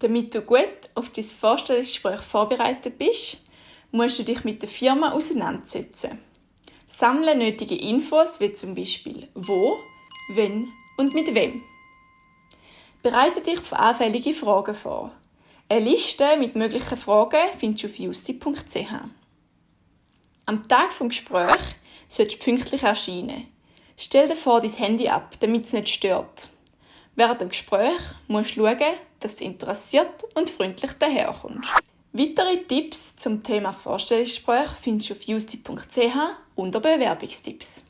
Damit du gut auf dein Vorstellungsgespräch vorbereitet bist, musst du dich mit der Firma auseinandersetzen. Sammle nötige Infos wie zum Beispiel wo, wenn und mit wem. Bereite dich auf anfällige Fragen vor. Eine Liste mit möglichen Fragen findest du auf justi.ch. Am Tag des Gesprächs solltest du pünktlich erscheinen. Stell dir vor dein Handy ab, damit es nicht stört. Während dem Gespräch musst du schauen, dass interessiert und freundlich daherkommst. Weitere Tipps zum Thema Vorstellungsgespräch findest du auf justi.ch unter Bewerbungstipps.